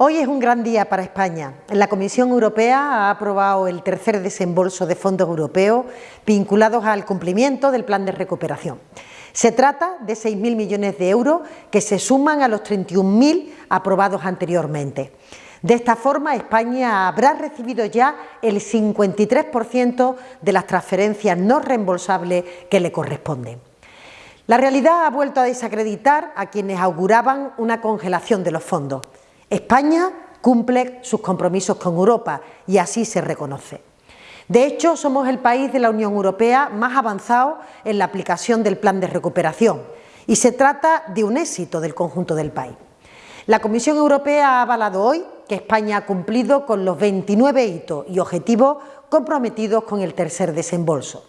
Hoy es un gran día para España. La Comisión Europea ha aprobado el tercer desembolso de fondos europeos vinculados al cumplimiento del plan de recuperación. Se trata de 6.000 millones de euros que se suman a los 31.000 aprobados anteriormente. De esta forma, España habrá recibido ya el 53% de las transferencias no reembolsables que le corresponden. La realidad ha vuelto a desacreditar a quienes auguraban una congelación de los fondos. España cumple sus compromisos con Europa y así se reconoce. De hecho, somos el país de la Unión Europea más avanzado en la aplicación del plan de recuperación y se trata de un éxito del conjunto del país. La Comisión Europea ha avalado hoy que España ha cumplido con los 29 hitos y objetivos comprometidos con el tercer desembolso.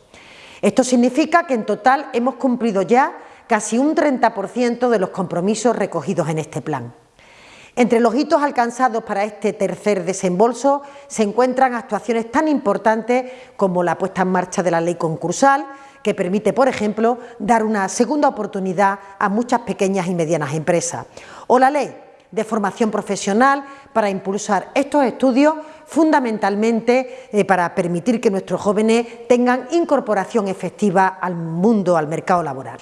Esto significa que en total hemos cumplido ya casi un 30% de los compromisos recogidos en este plan. Entre los hitos alcanzados para este tercer desembolso se encuentran actuaciones tan importantes como la puesta en marcha de la ley concursal, que permite, por ejemplo, dar una segunda oportunidad a muchas pequeñas y medianas empresas, o la ley de formación profesional para impulsar estos estudios fundamentalmente eh, para permitir que nuestros jóvenes tengan incorporación efectiva al mundo, al mercado laboral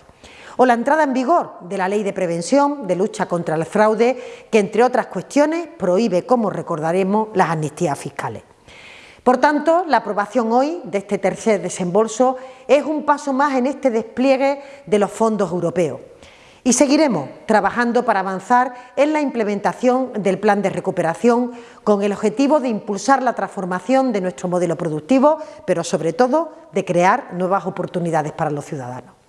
o la entrada en vigor de la Ley de Prevención de Lucha contra el Fraude, que entre otras cuestiones prohíbe, como recordaremos, las amnistías fiscales. Por tanto, la aprobación hoy de este tercer desembolso es un paso más en este despliegue de los fondos europeos. Y seguiremos trabajando para avanzar en la implementación del plan de recuperación con el objetivo de impulsar la transformación de nuestro modelo productivo, pero sobre todo de crear nuevas oportunidades para los ciudadanos.